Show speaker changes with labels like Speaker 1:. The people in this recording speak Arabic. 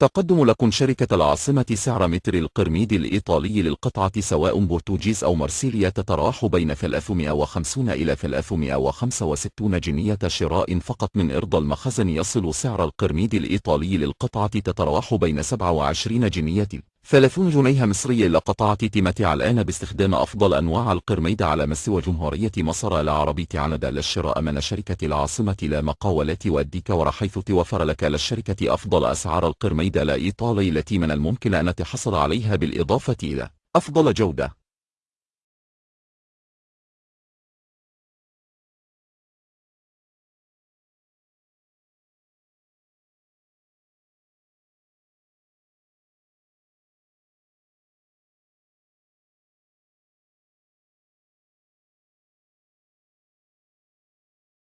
Speaker 1: تقدم لكم شركة العاصمة سعر متر القرميد الإيطالي للقطعة سواء بورتوجيز أو مرسيليا تتراوح بين 350 إلى 365 جنية شراء فقط من إرض المخزن يصل سعر القرميد الإيطالي للقطعة تتراوح بين 27 جنية. 30 جنيه مصرية لقطعة تمتع الآن باستخدام أفضل أنواع القرميد على مستوى جمهورية مصر العربية عند للشراء من شركة العاصمة لا مقاولات والديكور حيث توفر لك للشركة أفضل أسعار القرميد الإيطالي التي من الممكن أن تحصل عليها بالإضافة إلى أفضل جودة.